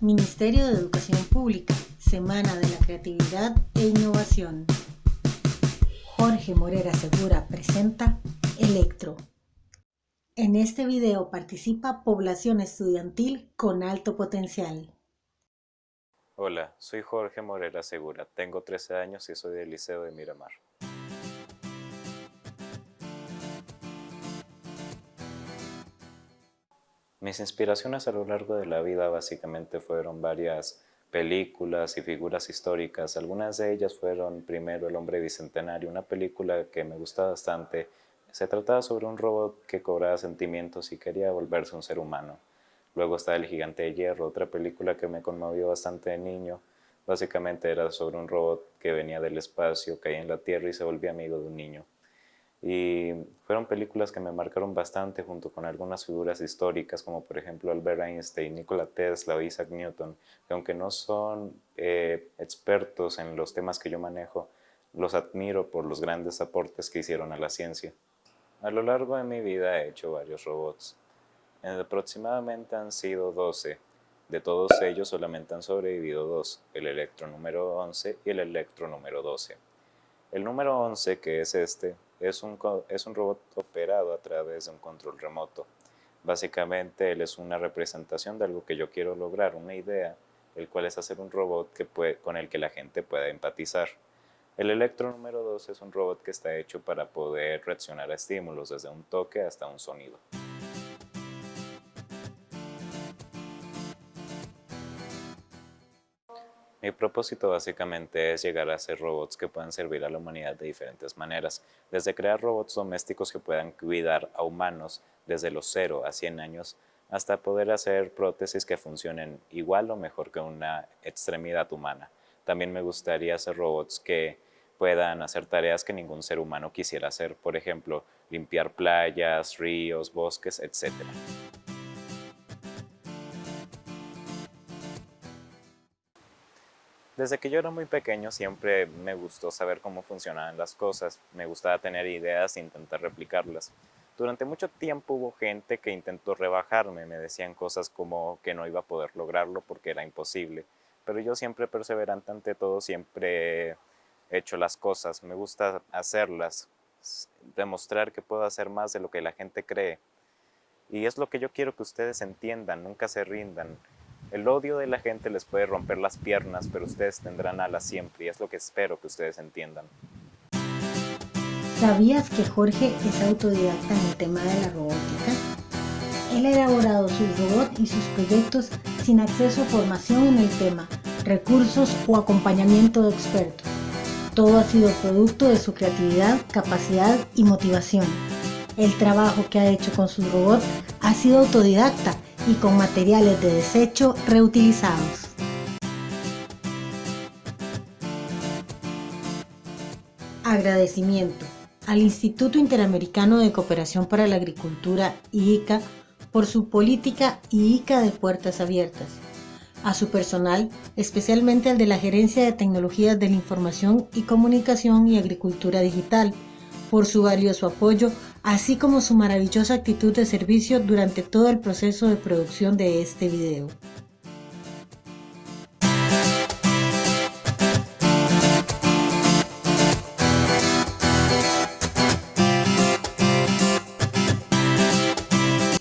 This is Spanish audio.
Ministerio de Educación Pública, Semana de la Creatividad e Innovación. Jorge Morera Segura presenta Electro. En este video participa población estudiantil con alto potencial. Hola, soy Jorge Morera Segura, tengo 13 años y soy del Liceo de Miramar. Mis inspiraciones a lo largo de la vida básicamente fueron varias películas y figuras históricas. Algunas de ellas fueron primero El hombre bicentenario, una película que me gusta bastante. Se trataba sobre un robot que cobraba sentimientos y quería volverse un ser humano. Luego está El gigante de hierro, otra película que me conmovió bastante de niño. Básicamente era sobre un robot que venía del espacio, caía en la tierra y se volvía amigo de un niño. Y fueron películas que me marcaron bastante junto con algunas figuras históricas como por ejemplo Albert Einstein, Nikola Tesla o Isaac Newton, que aunque no son eh, expertos en los temas que yo manejo, los admiro por los grandes aportes que hicieron a la ciencia. A lo largo de mi vida he hecho varios robots. Aproximadamente han sido 12. De todos ellos solamente han sobrevivido dos, el electro número 11 y el electro número 12. El número 11, que es este, es un, es un robot operado a través de un control remoto. Básicamente él es una representación de algo que yo quiero lograr, una idea, el cual es hacer un robot que puede, con el que la gente pueda empatizar. El electro número 2 es un robot que está hecho para poder reaccionar a estímulos, desde un toque hasta un sonido. Mi propósito básicamente es llegar a hacer robots que puedan servir a la humanidad de diferentes maneras, desde crear robots domésticos que puedan cuidar a humanos desde los 0 a 100 años, hasta poder hacer prótesis que funcionen igual o mejor que una extremidad humana. También me gustaría hacer robots que puedan hacer tareas que ningún ser humano quisiera hacer, por ejemplo, limpiar playas, ríos, bosques, etc. Desde que yo era muy pequeño siempre me gustó saber cómo funcionaban las cosas, me gustaba tener ideas e intentar replicarlas. Durante mucho tiempo hubo gente que intentó rebajarme, me decían cosas como que no iba a poder lograrlo porque era imposible, pero yo siempre perseverante ante todo, siempre he hecho las cosas, me gusta hacerlas, demostrar que puedo hacer más de lo que la gente cree. Y es lo que yo quiero que ustedes entiendan, nunca se rindan, el odio de la gente les puede romper las piernas, pero ustedes tendrán alas siempre y es lo que espero que ustedes entiendan. ¿Sabías que Jorge es autodidacta en el tema de la robótica? Él ha elaborado sus robots y sus proyectos sin acceso a formación en el tema, recursos o acompañamiento de expertos. Todo ha sido producto de su creatividad, capacidad y motivación. El trabajo que ha hecho con sus robots ha sido autodidacta y con materiales de desecho reutilizados. Agradecimiento al Instituto Interamericano de Cooperación para la Agricultura, IICA, por su política IICA de puertas abiertas, a su personal, especialmente al de la Gerencia de Tecnologías de la Información y Comunicación y Agricultura Digital, por su valioso apoyo así como su maravillosa actitud de servicio durante todo el proceso de producción de este video.